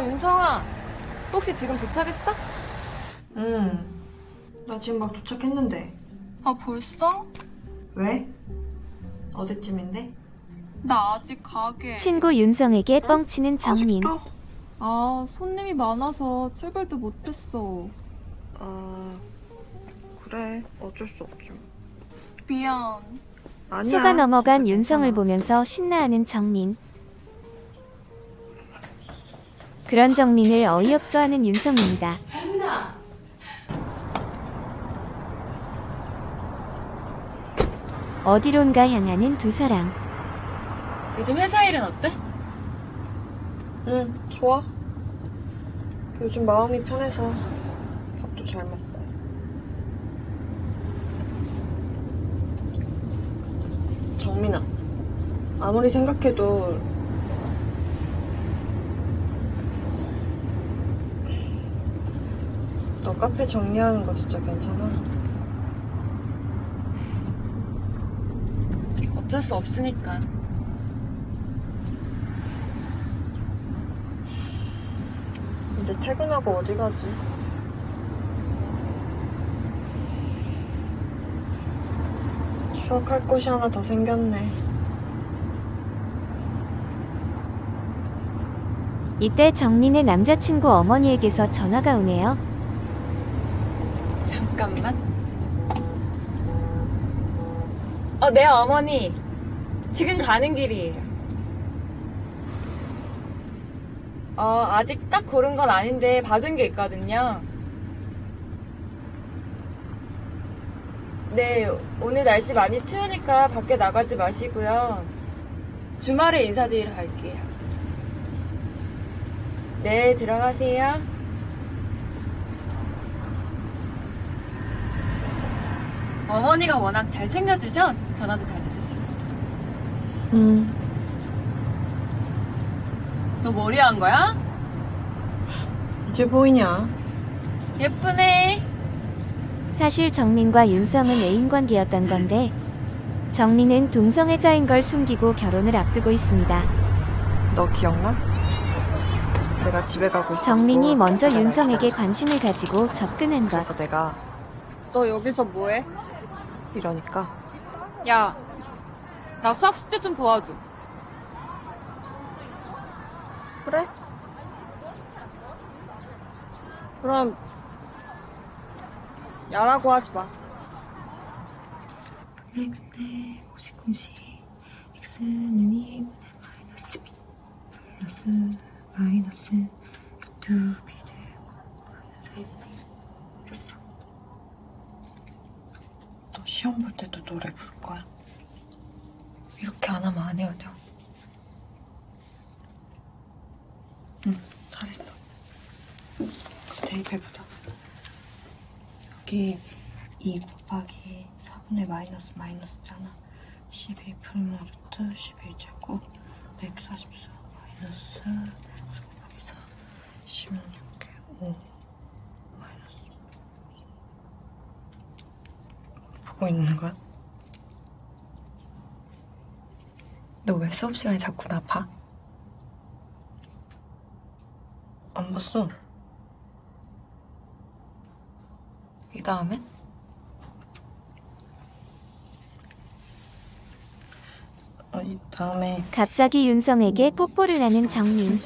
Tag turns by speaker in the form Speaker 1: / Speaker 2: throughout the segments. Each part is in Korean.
Speaker 1: 어, 윤성아. 혹시 지금 도착했어?
Speaker 2: 응. 나 지금 막 도착했는데.
Speaker 1: 아, 벌써?
Speaker 2: 왜? 어디쯤인데?
Speaker 1: 나 아직 가게.
Speaker 3: 친구 윤성에게 뻥치는 정민.
Speaker 2: 아직도?
Speaker 1: 아, 손님이 많아서 출발도 못했어.
Speaker 2: 아, 그래. 어쩔 수 없지. 뭐.
Speaker 1: 미안.
Speaker 2: 아니야.
Speaker 3: 속아 넘어간 윤성을
Speaker 2: 괜찮아.
Speaker 3: 보면서 신나하는 정민. 그런 정민을 어이없어 하는 윤성입니다. 어디론가 향하는 두 사람.
Speaker 1: 요즘 회사 일은 어때?
Speaker 2: 응, 좋아. 요즘 마음이 편해서 밥도 잘 먹고. 정민아, 아무리 생각해도 카페 정리하는 거 진짜 괜찮아?
Speaker 1: 어쩔 수 없으니까.
Speaker 2: 이제 퇴근하고 어디 가지? 추억할 곳이 하나 더 생겼네.
Speaker 3: 이때 정민의 남자친구 어머니에게서 전화가 오네요.
Speaker 1: 잠깐만. 어, 네, 어머니. 지금 가는 길이에요. 어, 아직 딱 고른 건 아닌데 봐준 게 있거든요. 네, 오늘 날씨 많이 추우니까 밖에 나가지 마시고요. 주말에 인사드리러 갈게요. 네, 들어가세요. 어머니가 워낙 잘 챙겨주셔 전화도 자주 주시고
Speaker 2: 응.
Speaker 1: 너 머리 한 거야?
Speaker 2: 이제 보이냐?
Speaker 1: 예쁘네
Speaker 3: 사실 정민과 윤성은 애인 관계였던 건데 정민은 동성애자인 걸 숨기고 결혼을 앞두고 있습니다.
Speaker 2: 너 기억나? 내가 집에 가고 있어.
Speaker 3: 정민이 먼저 윤성에게 관심을 가지고 접근한 것.
Speaker 2: 그래서 내가
Speaker 1: 너 여기서 뭐해?
Speaker 2: 이러니까
Speaker 1: 야 나 수학 숙제 좀 도와줘
Speaker 2: 그래? 그럼 야라고 하지 마.
Speaker 1: 근데 근데 공식 x는 2분의 마이너스 2 플러스 마이너스 루트 b 제곱 마이너스 s 됐어
Speaker 2: 너 시험 볼 때도 노래 부를 거야?
Speaker 1: 이렇게 안 하면 안 헤어져
Speaker 2: 응, 잘했어. 대입해보자. 여기 2 곱하기 4분의 마이너스 마이너스잖아. 12 풀마 루트 11제곱 144 마이너스 4 곱하기 4 16개 5 마이너스 보고 있는 거야?
Speaker 1: 너 왜 수업 시간에 자꾸 나 봐?
Speaker 2: 안 봤어.
Speaker 1: 이 다음에?
Speaker 2: 어, 이 다음에
Speaker 3: 갑자기 윤성에게 뽀뽀를 하는 정민.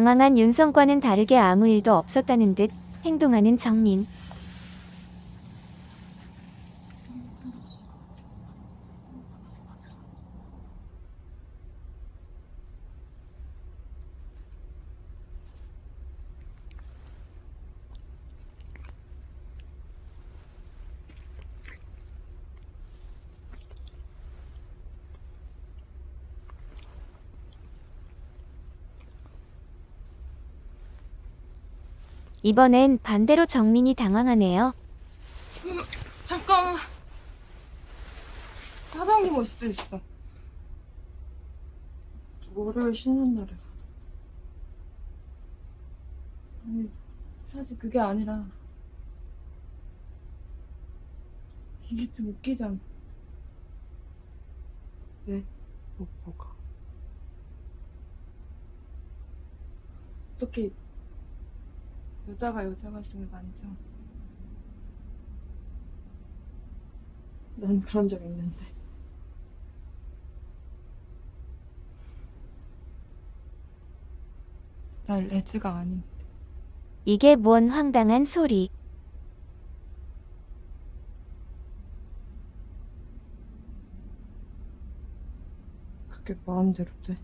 Speaker 3: 당황한 윤성과는 다르게 아무 일도 없었다는 듯 행동하는 정민. 이번엔 반대로 정민이 당황하네요.
Speaker 1: 잠깐만 화장품 올 수도 있어
Speaker 2: 뭐를 쉬는 날에
Speaker 1: 아니, 사실 그게 아니라 이게 좀 웃기잖아.
Speaker 2: 왜? 뭐, 뭐가?
Speaker 1: 어떻게 여자가 여자 가슴을 만져?
Speaker 2: 난 그런 적 있는데.
Speaker 1: 날 레즈가 아닌데.
Speaker 3: 이게 뭔 황당한 소리.
Speaker 2: 그게 마음대로 돼.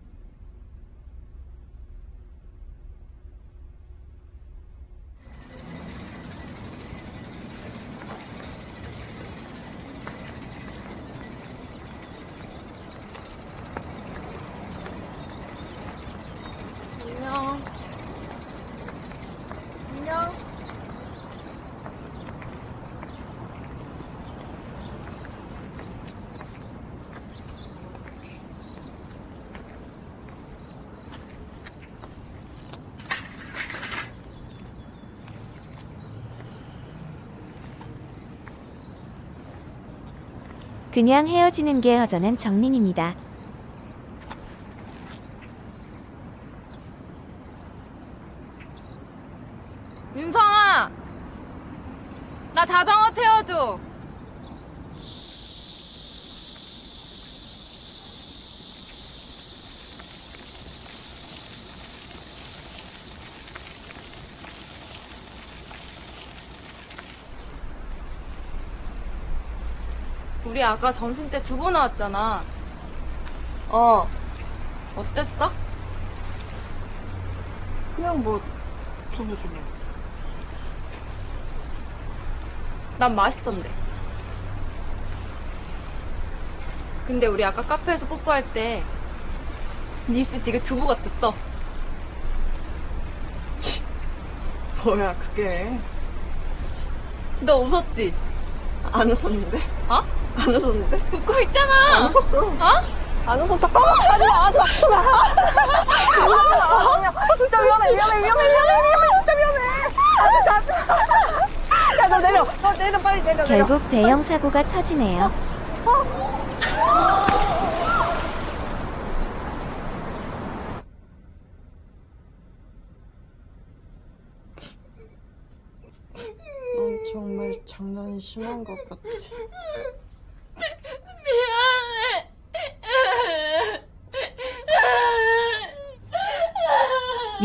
Speaker 3: 그냥 헤어지는 게 허전한 정린입니다.
Speaker 1: 윤성아! 나 자전거 태워줘! 우리 아까 점심 때 두부 나왔잖아.
Speaker 2: 어,
Speaker 1: 어땠어?
Speaker 2: 그냥 뭐, 두부지 뭐.
Speaker 1: 난 맛있던데. 근데 우리 아까 카페에서 뽀뽀할 때, 네 입술 되게 두부 같았어.
Speaker 2: 뭐야, 그게.
Speaker 1: 너 웃었지?
Speaker 2: 안 웃었는데?
Speaker 1: 어?
Speaker 2: 안 웃었는데?
Speaker 1: 웃고
Speaker 2: 안
Speaker 1: 있잖아!
Speaker 2: 웃었어.
Speaker 1: 어?
Speaker 2: 안 웃었어. 아, 하지 마, 하지 마. 아, 아, 진짜 위험해, 위험해, 위험해, 위험해, 위험해, 진짜 위험해. 아, 진짜 하지 마. 야, 너 내려. 너 내려, 빨리 내려, 내려.
Speaker 3: 결국 대형 사고가 터지네요.
Speaker 2: 넌 정말 장난이 심한 것 같아.
Speaker 1: 미안해.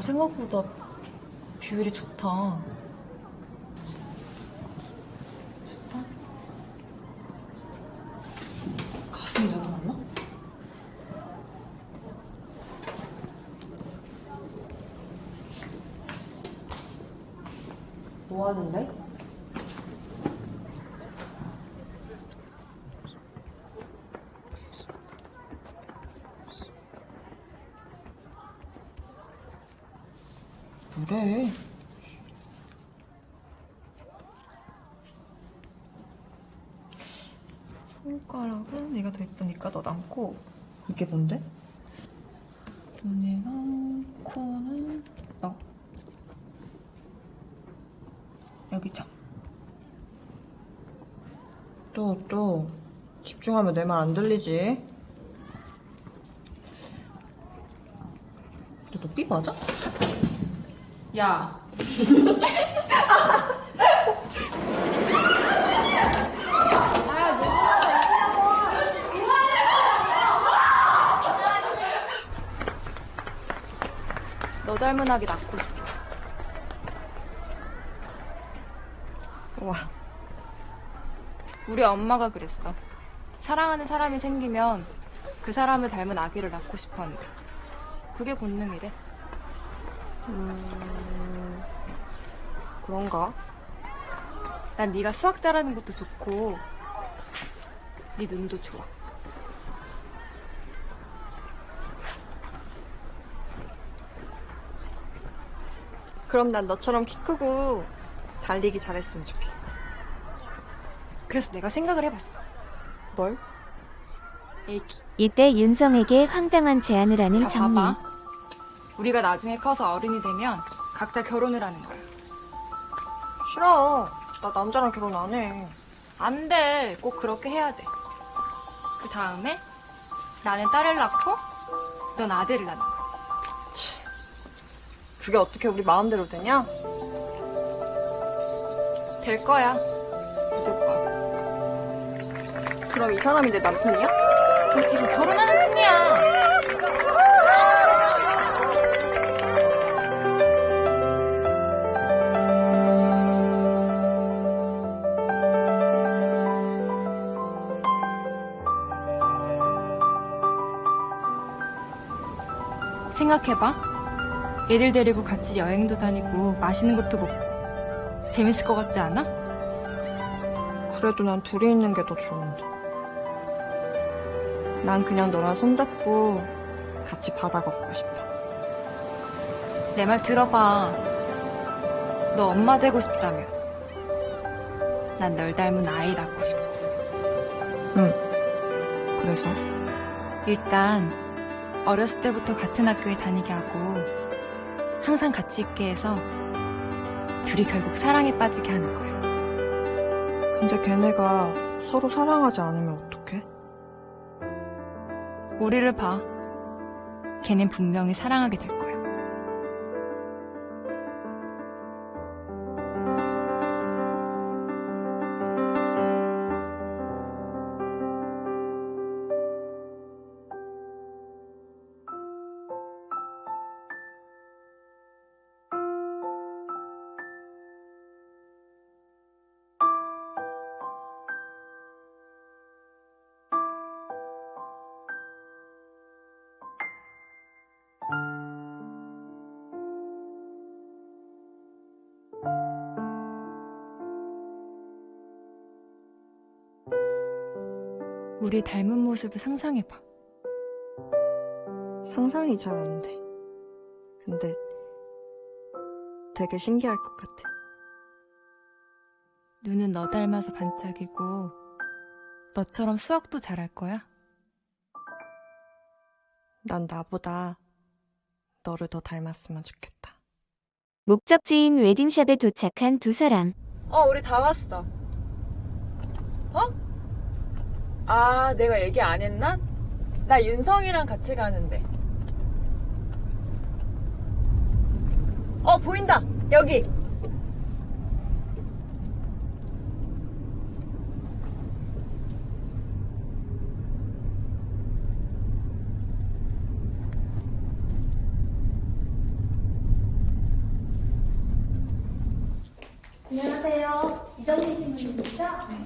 Speaker 1: 생각보다 비율이 좋다. 좋다? 가슴이 나타났나?
Speaker 2: 뭐 하는데? 그래.
Speaker 1: 손가락은 네가 더 예쁘니까 너 남고
Speaker 2: 이게 뭔데?
Speaker 1: 눈이랑 코는 너. 여기 점.
Speaker 2: 또, 또. 집중하면 내 말 안 들리지? 근데 너삐 맞아?
Speaker 1: 야. 아기 낳고 싶다.
Speaker 2: 와,
Speaker 1: 우리 엄마가 그랬어. 사랑하는 사람이 생기면 그 사람을 닮은 아기를 낳고 싶어 한대. 그게 본능이래.
Speaker 2: 그런가?
Speaker 1: 난 네가 수학 잘하는 것도 좋고 네 눈도 좋아.
Speaker 2: 그럼 난 너처럼 키 크고 달리기 잘했으면 좋겠어.
Speaker 1: 그래서 내가 생각을 해봤어.
Speaker 2: 뭘?
Speaker 1: 애기.
Speaker 3: 이때 윤성에게 황당한 제안을 하는.
Speaker 1: 봐봐. 우리가 나중에 커서 어른이 되면 각자 결혼을 하는 거야.
Speaker 2: 싫어. 나 남자랑 결혼 안 해.
Speaker 1: 안 돼. 꼭 그렇게 해야 돼. 그 다음에 나는 딸을 낳고 넌 아들을 낳는 거지.
Speaker 2: 그게 어떻게 우리 마음대로 되냐?
Speaker 1: 될 거야. 무조건.
Speaker 2: 그럼 이 사람이 내 남편이야?
Speaker 1: 너 지금 결혼하는 중이야. 생각해봐. 애들 데리고 같이 여행도 다니고 맛있는 것도 먹고 재밌을 것 같지 않아?
Speaker 2: 그래도 난 둘이 있는 게 더 좋은데. 난 그냥 너랑 손잡고 같이 바다 걷고 싶어.
Speaker 1: 내 말 들어봐. 너 엄마 되고 싶다며. 난 널 닮은 아이 낳고 싶어.
Speaker 2: 응. 그래서?
Speaker 1: 일단 어렸을 때부터 같은 학교에 다니게 하고 항상 같이 있게 해서 둘이 결국 사랑에 빠지게 하는 거야.
Speaker 2: 근데 걔네가 서로 사랑하지 않으면 어떡해?
Speaker 1: 우리를 봐. 걔넨 분명히 사랑하게 될 거야. 우리 닮은 모습을 상상해봐.
Speaker 2: 상상이 잘 안 돼. 근데 되게 신기할 것 같아.
Speaker 1: 눈은 너 닮아서 반짝이고 너처럼 수학도 잘할 거야.
Speaker 2: 난 나보다 너를 더 닮았으면 좋겠다.
Speaker 3: 목적지인 웨딩샵에 도착한 두 사람.
Speaker 1: 어, 우리 다 왔어. 어? 아, 내가 얘기 안 했나? 나 윤성이랑 같이 가는데. 어, 보인다! 여기!
Speaker 4: 안녕하세요. 이정민 신부님이시죠? 네.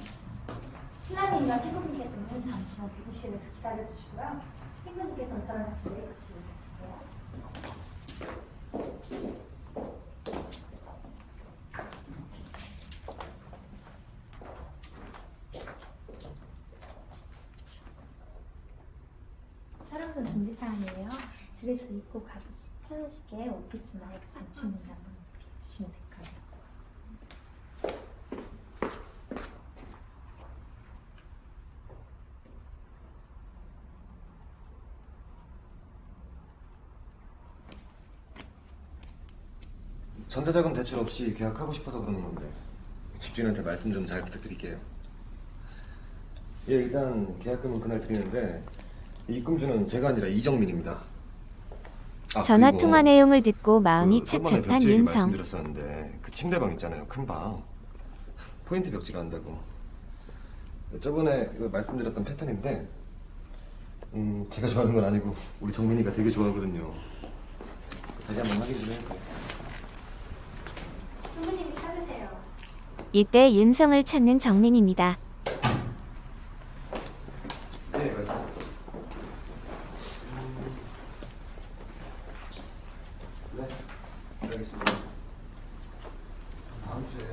Speaker 4: 신랑님과 신부님 께서는 잠시만 대기실에서 기다려주시고요. 신부님께서는 저랑 같이 메이크업실에 가실게요. 촬영 전 준비 사항이에요. 드레스 입고 가보시 편하시게 있는 한번 이렇게 입으시면 될 거예요.
Speaker 5: 전세자금 대출 없이 계약하고 싶어서 그러는 건데 집주인한테 말씀 좀 잘 부탁드릴게요. 예, 일단 계약금은 그날 드리는데 입금주는 제가 아니라 이정민입니다. 아,
Speaker 3: 전화 통화 내용을 듣고 마음이
Speaker 5: 그 얘기
Speaker 3: 윤성.
Speaker 5: 말씀드렸었는데 그 침대방 있잖아요, 큰 방. 포인트 벽지를 한다고. 저번에 그 말씀드렸던 패턴인데, 음, 제가 좋아하는 건 아니고 우리 정민이가 되게 좋아하거든요. 다시 한번 확인 좀 해주세요.
Speaker 4: 신부님이 찾으세요.
Speaker 3: 이때 윤성을 찾는 정민입니다.
Speaker 5: 네, 맞습니다. 네, 알겠습니다. 다음 주에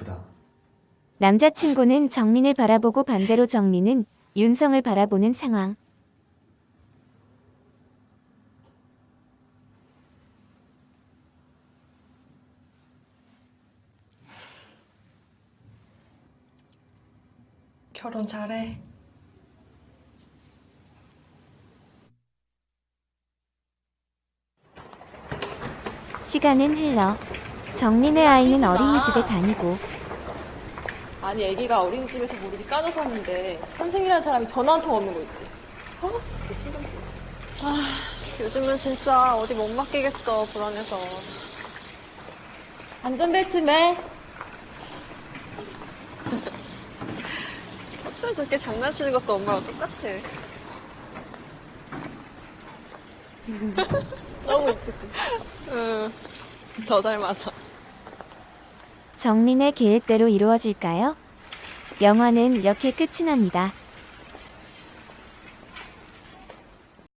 Speaker 5: 예쁘다.
Speaker 3: 남자친구는 정민을 바라보고 반대로 정민은 윤성을 바라보는 상황.
Speaker 2: 결혼 잘해.
Speaker 3: 시간은 흘러 정민의 아이는 어린이집에 다니고
Speaker 1: 아니 애기가 어린이집에서 모르게 까져서 왔는데 선생이라는 사람이 전화 한 통 없는 거 있지 아 진짜 신경 쓰여
Speaker 2: 요즘은 진짜 어디 못 맡기겠어, 불안해서.
Speaker 1: 안전벨트 매
Speaker 2: 어쩜 저렇게 장난치는 것도 엄마랑 똑같아.
Speaker 1: 너무 이쁘지
Speaker 2: 응. 더 닮아서.
Speaker 3: 정민의 계획대로 이루어질까요? 영화는 이렇게 끝이 납니다.